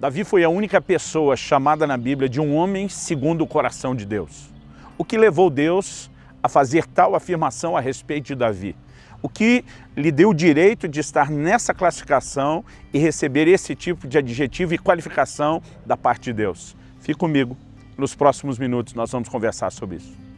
Davi foi a única pessoa chamada na Bíblia de um homem segundo o coração de Deus. O que levou Deus a fazer tal afirmação a respeito de Davi? O que lhe deu o direito de estar nessa classificação e receber esse tipo de adjetivo e qualificação da parte de Deus? Fique comigo, nos próximos minutos nós vamos conversar sobre isso.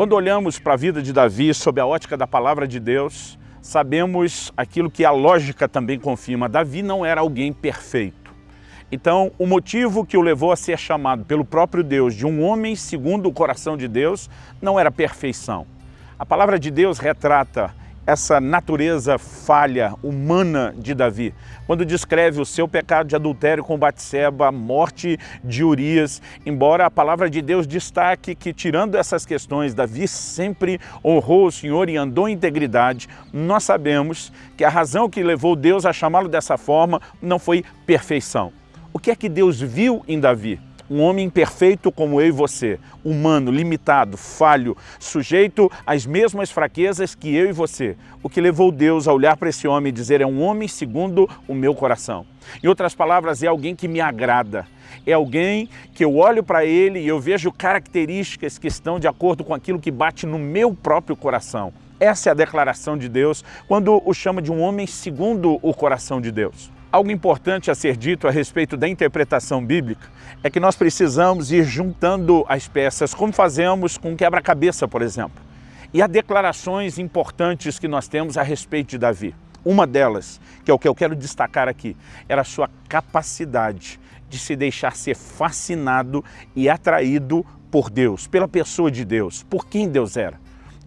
Quando olhamos para a vida de Davi sob a ótica da palavra de Deus, sabemos aquilo que a lógica também confirma. Davi não era alguém perfeito. Então, o motivo que o levou a ser chamado pelo próprio Deus de um homem segundo o coração de Deus não era perfeição. A palavra de Deus retrata essa natureza falha, humana de Davi, quando descreve o seu pecado de adultério com Batseba, a morte de Urias, embora a palavra de Deus destaque que, tirando essas questões, Davi sempre honrou o Senhor e andou em integridade, nós sabemos que a razão que levou Deus a chamá-lo dessa forma não foi perfeição. O que é que Deus viu em Davi? Um homem imperfeito como eu e você, humano, limitado, falho, sujeito às mesmas fraquezas que eu e você. O que levou Deus a olhar para esse homem e dizer, é um homem segundo o meu coração. Em outras palavras, é alguém que me agrada. É alguém que eu olho para ele e eu vejo características que estão de acordo com aquilo que bate no meu próprio coração. Essa é a declaração de Deus quando o chama de um homem segundo o coração de Deus. Algo importante a ser dito a respeito da interpretação bíblica é que nós precisamos ir juntando as peças, como fazemos com quebra-cabeça, por exemplo. E há declarações importantes que nós temos a respeito de Davi. Uma delas, que é o que eu quero destacar aqui, era a sua capacidade de se deixar ser fascinado e atraído por Deus, pela pessoa de Deus, por quem Deus era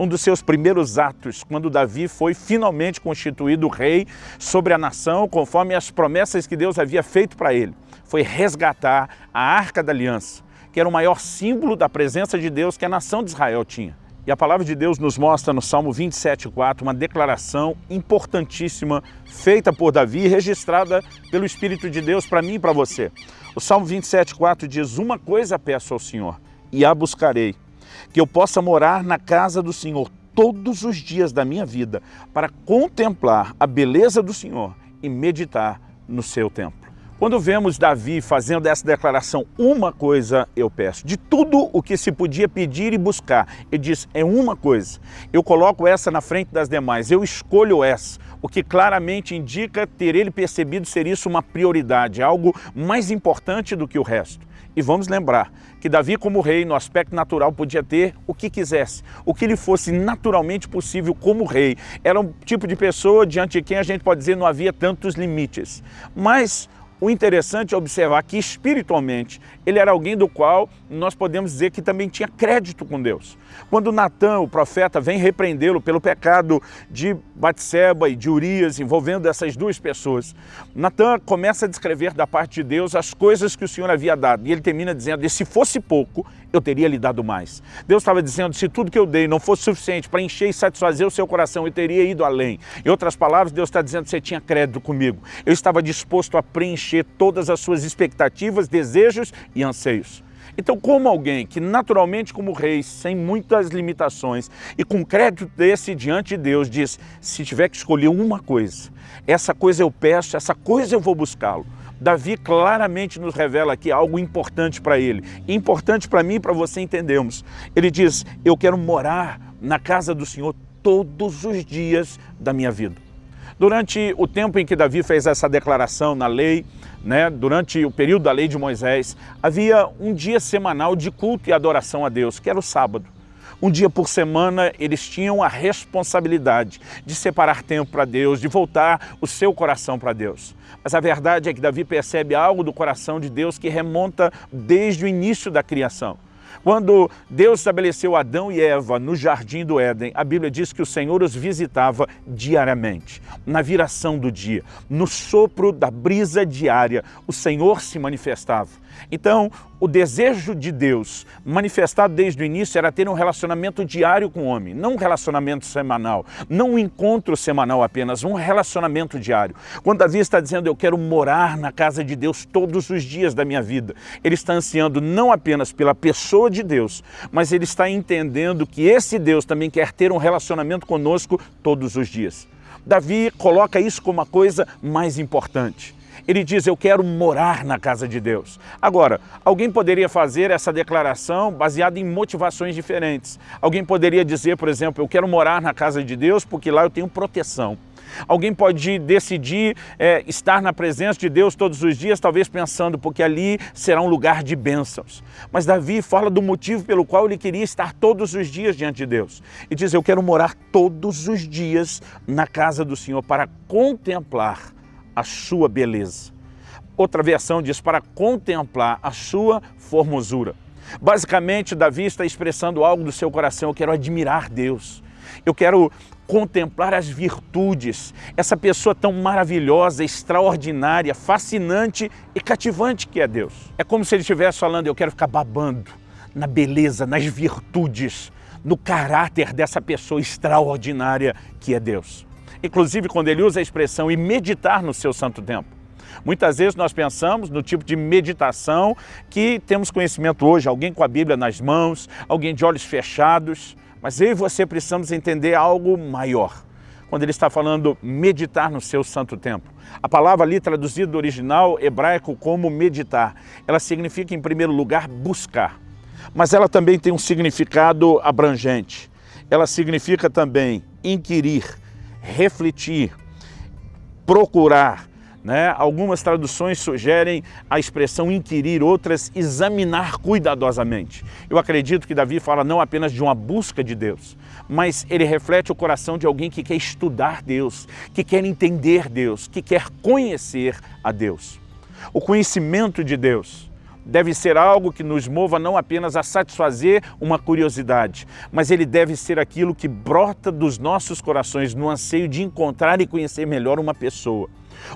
um dos seus primeiros atos, quando Davi foi finalmente constituído rei sobre a nação, conforme as promessas que Deus havia feito para ele, foi resgatar a Arca da Aliança, que era o maior símbolo da presença de Deus que a nação de Israel tinha. E a palavra de Deus nos mostra no Salmo 27,4 uma declaração importantíssima feita por Davi e registrada pelo Espírito de Deus para mim e para você. O Salmo 27,4 diz, uma coisa peço ao Senhor e a buscarei, que eu possa morar na casa do Senhor todos os dias da minha vida para contemplar a beleza do Senhor e meditar no seu templo. Quando vemos Davi fazendo essa declaração, uma coisa eu peço, de tudo o que se podia pedir e buscar, ele diz, é uma coisa, eu coloco essa na frente das demais, eu escolho essa, o que claramente indica ter ele percebido ser isso uma prioridade, algo mais importante do que o resto. E vamos lembrar que Davi como rei, no aspecto natural, podia ter o que quisesse, o que lhe fosse naturalmente possível como rei. Era um tipo de pessoa diante de quem a gente pode dizer não havia tantos limites. Mas o interessante é observar que espiritualmente ele era alguém do qual nós podemos dizer que também tinha crédito com Deus. Quando Natan, o profeta, vem repreendê-lo pelo pecado de Batseba e de Urias, envolvendo essas duas pessoas, Natan começa a descrever da parte de Deus as coisas que o Senhor havia dado. E ele termina dizendo, e se fosse pouco, eu teria lhe dado mais. Deus estava dizendo, se tudo que eu dei não fosse suficiente para encher e satisfazer o seu coração, eu teria ido além. Em outras palavras, Deus está dizendo, você tinha crédito comigo. Eu estava disposto a preencher todas as suas expectativas, desejos e anseios. Então, como alguém que naturalmente como rei, sem muitas limitações e com crédito desse diante de Deus, diz, se tiver que escolher uma coisa, essa coisa eu peço, essa coisa eu vou buscá-lo. Davi claramente nos revela aqui algo importante para ele, importante para mim e para você entendermos. Ele diz, eu quero morar na casa do Senhor todos os dias da minha vida. Durante o tempo em que Davi fez essa declaração na lei, né, durante o período da lei de Moisés, havia um dia semanal de culto e adoração a Deus, que era o sábado. Um dia por semana eles tinham a responsabilidade de separar tempo para Deus, de voltar o seu coração para Deus. Mas a verdade é que Davi percebe algo do coração de Deus que remonta desde o início da criação. Quando Deus estabeleceu Adão e Eva no jardim do Éden, a Bíblia diz que o Senhor os visitava diariamente, na viração do dia, no sopro da brisa diária, o Senhor se manifestava. Então, o desejo de Deus, manifestado desde o início, era ter um relacionamento diário com o homem, não um relacionamento semanal, não um encontro semanal apenas, um relacionamento diário. Quando Davi está dizendo, eu quero morar na casa de Deus todos os dias da minha vida, ele está ansiando não apenas pela pessoa de Deus, mas ele está entendendo que esse Deus também quer ter um relacionamento conosco todos os dias. Davi coloca isso como a coisa mais importante. Ele diz, eu quero morar na casa de Deus. Agora, alguém poderia fazer essa declaração baseada em motivações diferentes. Alguém poderia dizer, por exemplo, eu quero morar na casa de Deus porque lá eu tenho proteção. Alguém pode decidir é, estar na presença de Deus todos os dias, talvez pensando, porque ali será um lugar de bênçãos. Mas Davi fala do motivo pelo qual ele queria estar todos os dias diante de Deus. E diz, eu quero morar todos os dias na casa do Senhor para contemplar a sua beleza. Outra versão diz para contemplar a sua formosura. Basicamente, Davi está expressando algo do seu coração. Eu quero admirar Deus. Eu quero contemplar as virtudes, essa pessoa tão maravilhosa, extraordinária, fascinante e cativante que é Deus. É como se ele estivesse falando, eu quero ficar babando na beleza, nas virtudes, no caráter dessa pessoa extraordinária que é Deus inclusive quando ele usa a expressão e meditar no seu santo tempo. Muitas vezes nós pensamos no tipo de meditação que temos conhecimento hoje, alguém com a Bíblia nas mãos, alguém de olhos fechados, mas eu e você precisamos entender algo maior. Quando ele está falando meditar no seu santo tempo. A palavra ali traduzida do original hebraico como meditar, ela significa em primeiro lugar buscar, mas ela também tem um significado abrangente. Ela significa também inquirir, refletir, procurar. Né? Algumas traduções sugerem a expressão inquirir, outras examinar cuidadosamente. Eu acredito que Davi fala não apenas de uma busca de Deus, mas ele reflete o coração de alguém que quer estudar Deus, que quer entender Deus, que quer conhecer a Deus. O conhecimento de Deus deve ser algo que nos mova não apenas a satisfazer uma curiosidade, mas ele deve ser aquilo que brota dos nossos corações no anseio de encontrar e conhecer melhor uma pessoa.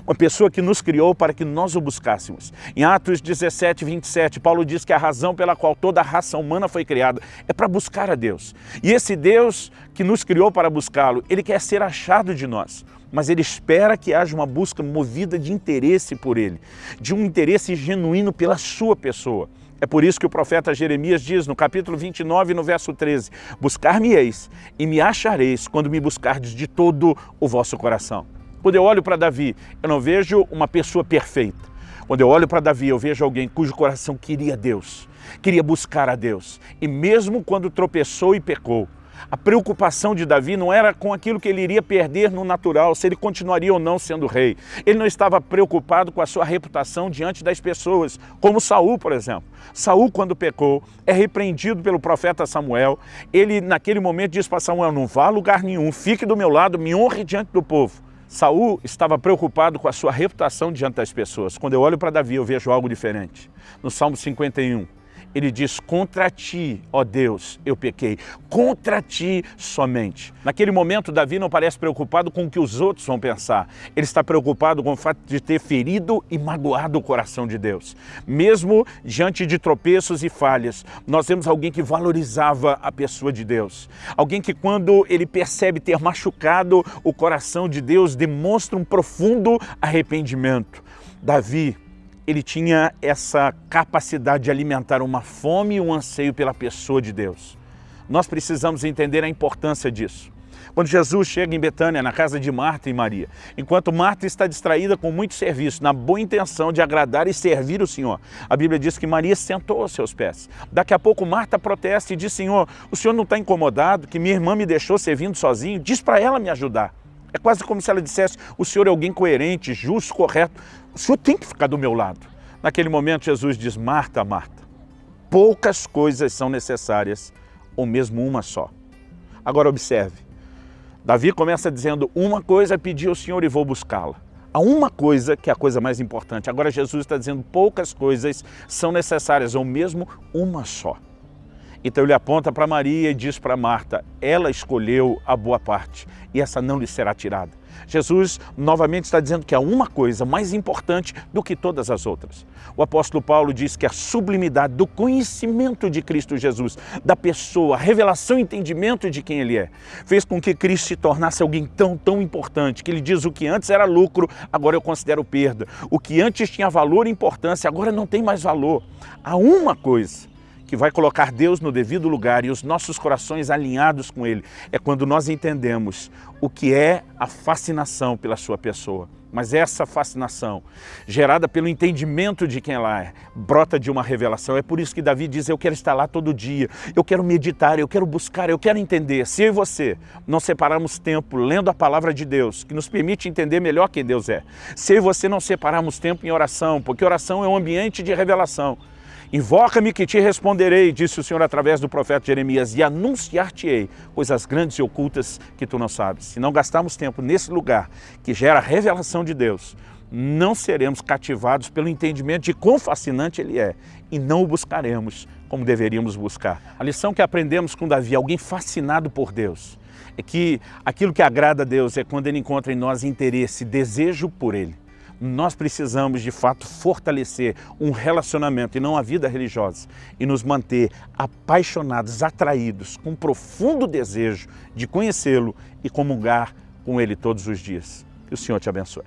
Uma pessoa que nos criou para que nós o buscássemos. Em Atos 17, 27, Paulo diz que a razão pela qual toda a raça humana foi criada é para buscar a Deus. E esse Deus que nos criou para buscá-lo, ele quer ser achado de nós mas ele espera que haja uma busca movida de interesse por ele, de um interesse genuíno pela sua pessoa. É por isso que o profeta Jeremias diz no capítulo 29, no verso 13, Buscar-me-eis e me achareis quando me buscardes de todo o vosso coração. Quando eu olho para Davi, eu não vejo uma pessoa perfeita. Quando eu olho para Davi, eu vejo alguém cujo coração queria Deus, queria buscar a Deus. E mesmo quando tropeçou e pecou, a preocupação de Davi não era com aquilo que ele iria perder no natural, se ele continuaria ou não sendo rei. Ele não estava preocupado com a sua reputação diante das pessoas, como Saul, por exemplo. Saul, quando pecou, é repreendido pelo profeta Samuel. Ele, naquele momento, diz para Samuel, não vá a lugar nenhum, fique do meu lado, me honre diante do povo. Saul estava preocupado com a sua reputação diante das pessoas. Quando eu olho para Davi, eu vejo algo diferente. No Salmo 51, ele diz, contra ti, ó Deus, eu pequei, contra ti somente. Naquele momento, Davi não parece preocupado com o que os outros vão pensar. Ele está preocupado com o fato de ter ferido e magoado o coração de Deus. Mesmo diante de tropeços e falhas, nós vemos alguém que valorizava a pessoa de Deus. Alguém que quando ele percebe ter machucado o coração de Deus, demonstra um profundo arrependimento. Davi ele tinha essa capacidade de alimentar uma fome e um anseio pela pessoa de Deus. Nós precisamos entender a importância disso. Quando Jesus chega em Betânia, na casa de Marta e Maria, enquanto Marta está distraída com muito serviço, na boa intenção de agradar e servir o Senhor, a Bíblia diz que Maria sentou aos seus pés. Daqui a pouco Marta protesta e diz, Senhor, o Senhor não está incomodado que minha irmã me deixou servindo sozinho? Diz para ela me ajudar. É quase como se ela dissesse, o Senhor é alguém coerente, justo, correto. O Senhor tem que ficar do meu lado. Naquele momento Jesus diz, Marta, Marta, poucas coisas são necessárias, ou mesmo uma só. Agora observe, Davi começa dizendo, uma coisa pedi ao Senhor e vou buscá-la. Há uma coisa que é a coisa mais importante. Agora Jesus está dizendo, poucas coisas são necessárias, ou mesmo uma só. Então ele aponta para Maria e diz para Marta, ela escolheu a boa parte e essa não lhe será tirada. Jesus novamente está dizendo que há uma coisa mais importante do que todas as outras. O apóstolo Paulo diz que a sublimidade do conhecimento de Cristo Jesus, da pessoa, a revelação e entendimento de quem Ele é, fez com que Cristo se tornasse alguém tão, tão importante, que Ele diz o que antes era lucro, agora eu considero perda. O que antes tinha valor e importância, agora não tem mais valor. Há uma coisa que vai colocar Deus no devido lugar e os nossos corações alinhados com Ele, é quando nós entendemos o que é a fascinação pela sua pessoa. Mas essa fascinação, gerada pelo entendimento de quem ela é, brota de uma revelação. É por isso que Davi diz, eu quero estar lá todo dia, eu quero meditar, eu quero buscar, eu quero entender. Se eu e você não separarmos tempo lendo a palavra de Deus, que nos permite entender melhor quem Deus é. Se eu e você não separarmos tempo em oração, porque oração é um ambiente de revelação. Invoca-me que te responderei, disse o Senhor através do profeta Jeremias, e anunciar-te-ei coisas grandes e ocultas que tu não sabes. Se não gastarmos tempo nesse lugar que gera a revelação de Deus, não seremos cativados pelo entendimento de quão fascinante Ele é e não o buscaremos como deveríamos buscar. A lição que aprendemos com Davi, alguém fascinado por Deus, é que aquilo que agrada a Deus é quando Ele encontra em nós interesse, desejo por Ele nós precisamos de fato fortalecer um relacionamento e não a vida religiosa e nos manter apaixonados, atraídos, com profundo desejo de conhecê-lo e comungar com ele todos os dias. Que o Senhor te abençoe.